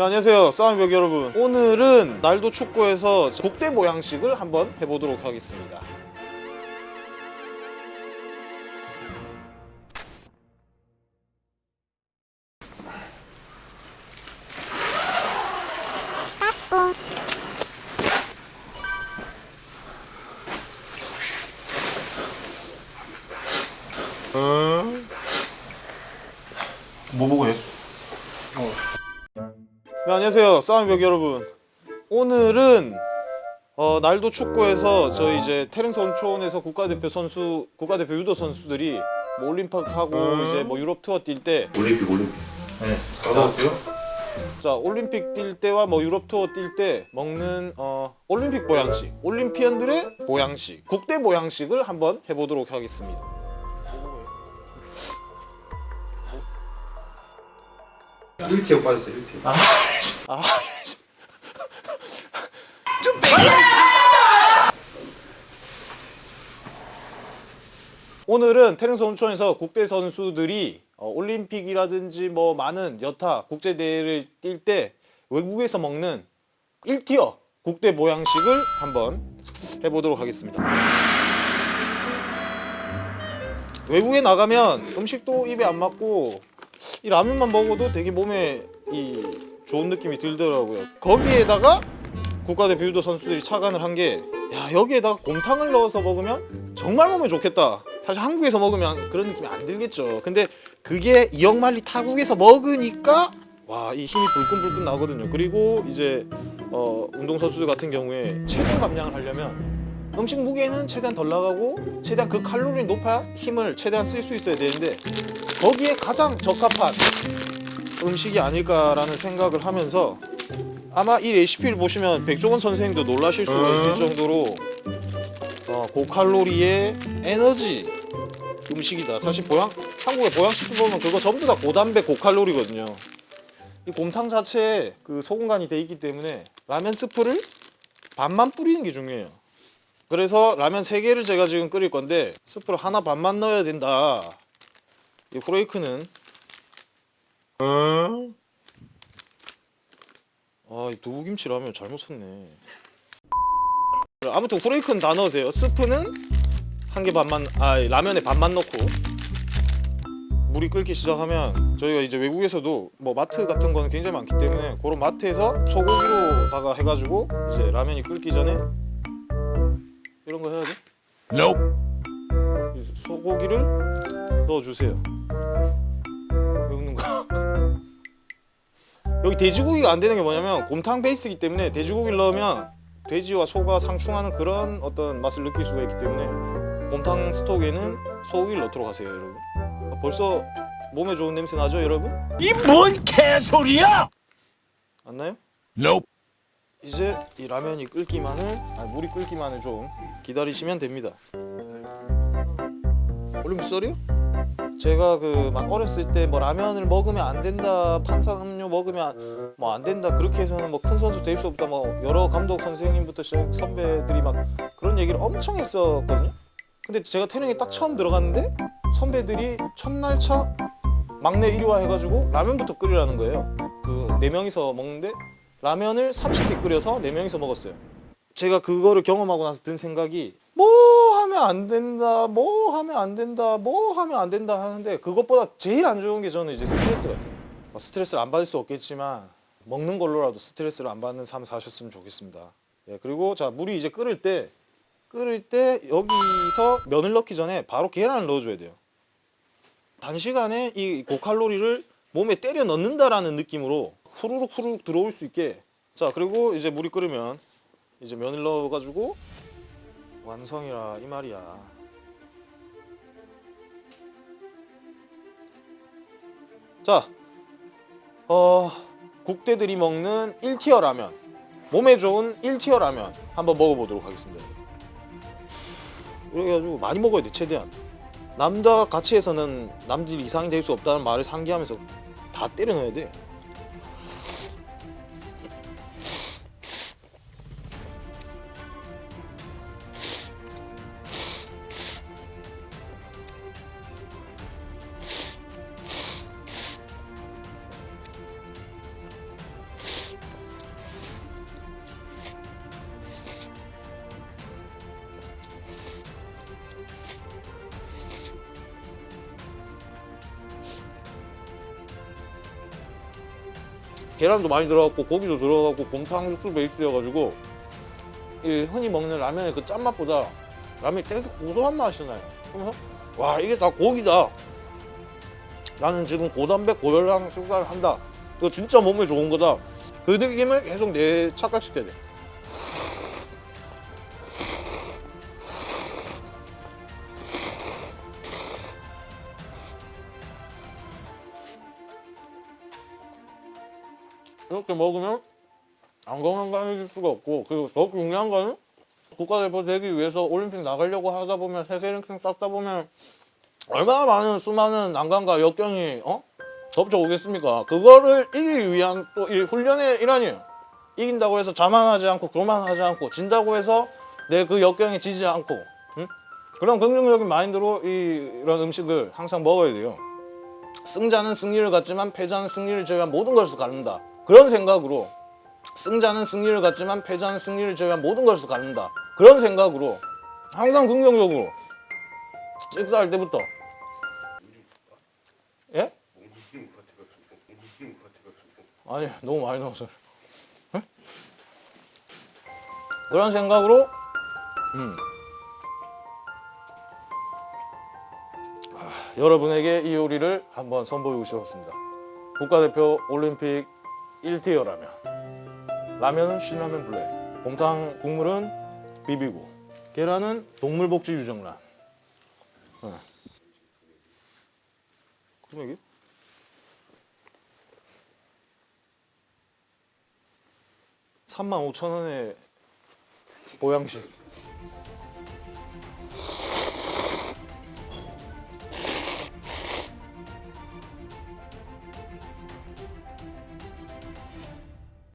네, 안녕하세요. 싸움벽 여러분. 오늘은 날도 축구에서 국대 모양식을 한번 해보도록 하겠습니다 네, 안녕하세요. 싸움벽 여러분. 오늘은 어, 날도 축구에서 저희 이제 태릉선 초원에서 국가대표 선수 국가대표 유도 선수들이 뭐 올림픽하고 이제 뭐 유럽 투어 뛸 때. 자 올림픽 올림픽. 네. 가도 어때요? 올림픽 뛸 때와 뭐 유럽 투어 뛸 때 먹는 어, 올림픽 보양식 올림피언들의 보양식 국대 보양식을 한번 해보도록 하겠습니다 이렇게 빠졌어요 이렇게 아, 오늘은 테니스 온천에서 국대 선수들이 어, 올림픽이라든지 뭐 많은 여타 국제 대회를 뛸 때 외국에서 먹는 1티어 국대 모양식을 한번 해보도록 하겠습니다. 외국에 나가면 음식도 입에 안 맞고 이 라면만 먹어도 되게 몸에 이 좋은 느낌이 들더라고요. 거기에다가 국가대표 유도 선수들이 착안을 한 게 야 여기에다가 곰탕을 넣어서 먹으면 정말 몸에 좋겠다. 사실 한국에서 먹으면 그런 느낌이 안 들겠죠. 근데 그게 이영만리 타국에서 먹으니까 와 이 힘이 불끈불끈 나거든요. 그리고 이제 어, 운동선수들 같은 경우에 체중 감량을 하려면 음식 무게는 최대한 덜 나가고 최대한 그 칼로리 높아야 힘을 최대한 쓸 수 있어야 되는데 거기에 가장 적합한 음식이 아닐까라는 생각을 하면서 아마 이 레시피를 보시면 백종원 선생님도 놀라실 수가 있을 정도로 어, 고칼로리의 에너지 음식이다. 사실 보양 한국의 보양식품 보면 그거 전부 다 고단백 고칼로리거든요. 이 곰탕 자체에 그 소금간이 돼 있기 때문에 라면 스프를 반만 뿌리는 게 중요해요. 그래서 라면 3개를 제가 지금 끓일 건데 스프를 하나 반만 넣어야 된다. 이 후레이크는 아, 이 두부김치 라면 잘못 샀네. 아무튼 후레이크는 다 넣으세요. 스프는 한 개 반만, 아 라면에 반만 넣고 물이 끓기 시작하면 저희가 이제 외국에서도 뭐 마트 같은 거는 굉장히 많기 때문에 그런 마트에서 소고기로다가 해가지고 이제 라면이 끓기 전에 이런 거 해야 돼? 이 소고기를 넣어주세요. 왜 웃는 거야? 여기 돼지고기가 안 되는 게 뭐냐면 곰탕 베이스이기 때문에 돼지고기를 넣으면 돼지와 소가 상충하는 그런 어떤 맛을 느낄 수가 있기 때문에 곰탕 스톡에는 소고기를 넣도록 하세요 여러분 벌써 몸에 좋은 냄새 나죠 여러분? 이 뭔 개소리야! 안 나요? Nope. 이제 이 라면이 끓기만을 아니 물이 끓기만을 좀 기다리시면 됩니다 올림픽 썰이요? 제가 그 막 어렸을 때 뭐 라면을 먹으면 안 된다 탄산음료 먹으면 뭐 안 된다 그렇게 해서는 뭐 큰 선수 될 수 없다 뭐 여러 감독 선생님부터 시작 선배들이 막 그런 얘기를 엄청 했었거든요. 근데 제가 태릉에 딱 처음 들어갔는데 선배들이 첫날 차 막내 1위와 해가지고 라면부터 끓이라는 거예요. 그 네 명이서 먹는데 라면을 30개 끓여서 네 명이서 먹었어요. 제가 그거를 경험하고 나서 든 생각이 뭐 하면 안 된다 뭐 하면 안 된다 뭐 하면 안 된다 하는데 그것보다 제일 안 좋은 게 저는 이제 스트레스 같아요 뭐 스트레스를 안 받을 수 없겠지만 먹는 걸로라도 스트레스를 안 받는 삶 사셨으면 좋겠습니다. 예, 그리고 자 물이 이제 끓을 때 끓을 때 여기서 면을 넣기 전에 바로 계란을 넣어줘야 돼요. 단시간에 이 고칼로리를 몸에 때려 넣는다라는 느낌으로 후루룩 후루룩 들어올 수 있게. 자 그리고 이제 물이 끓으면 이제 면을 넣어가지고 완성이라 이 말이야. 자 어, 국대들이 먹는 1티어 라면. 몸에 좋은 1티어 라면 한번 먹어보도록 하겠습니다. 해가지고 많이 먹어야 돼 최대한. 남자 같이 해서는 남들 이상이 될 수 없다는 말을 상기하면서 다 때려 넣어야 돼 계란도 많이 들어갔고 고기도 들어가고 곰탕 육수 베이스여가지고 이 흔히 먹는 라면의 그 짠맛보다 라면이 되게 고소한 맛이 나요. 와 이게 다 고기다. 나는 지금 고단백 고열량 식사를 한다. 이거 진짜 몸에 좋은 거다. 그 느낌을 계속 내 착각시켜야 돼. 이렇게 먹으면 안 건강해질 수가 없고 그리고 더 중요한 거는 국가대표 되기 위해서 올림픽 나가려고 하다 보면 세계 랭킹 쌓다 보면 얼마나 많은 수많은 난관과 역경이 어? 덮쳐오겠습니까? 그거를 이기기 위한 또 이 훈련의 일환이에요. 이긴다고 해서 자만하지 않고 교만하지 않고 진다고 해서 내 그 역경에 지지 않고 응? 그런 긍정적인 마인드로 이, 이런 음식을 항상 먹어야 돼요. 승자는 승리를 갖지만 패자는 승리를 제외한 모든 것을 갖는다. 그런 생각으로 승자는 승리를 갖지만 패자는 승리를 제외한 모든 것을 갖는다. 그런 생각으로 항상 긍정적으로 식사할 때부터 예? 아니 너무 많이 넣었어요. 예? 그런 생각으로 음. 아, 여러분에게 이 요리를 한번 선보이고 싶었습니다. 국가대표 올림픽 1티어 라면. 라면은 신라면 블랙. 곰탕 국물은 비비고. 계란은 동물복지 유정란. 네. 금액이? 35,000원에 보양식.